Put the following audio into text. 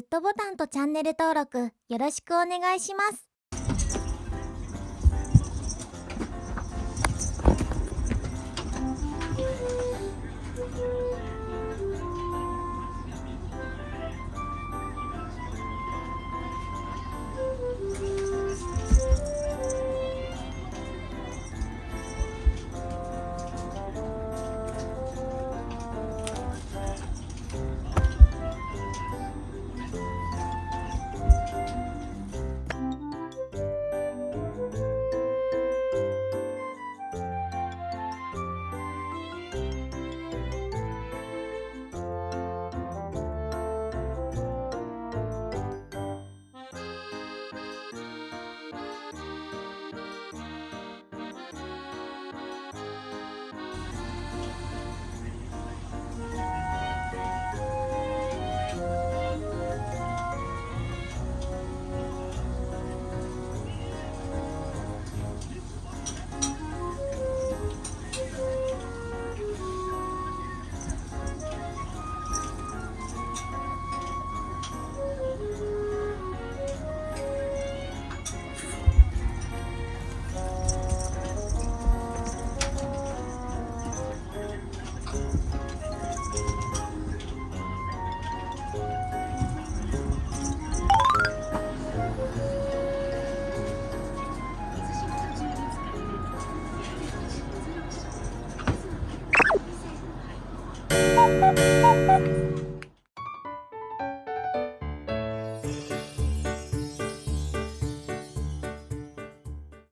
グッドボタンとチャンネル登録よろしくお願いします。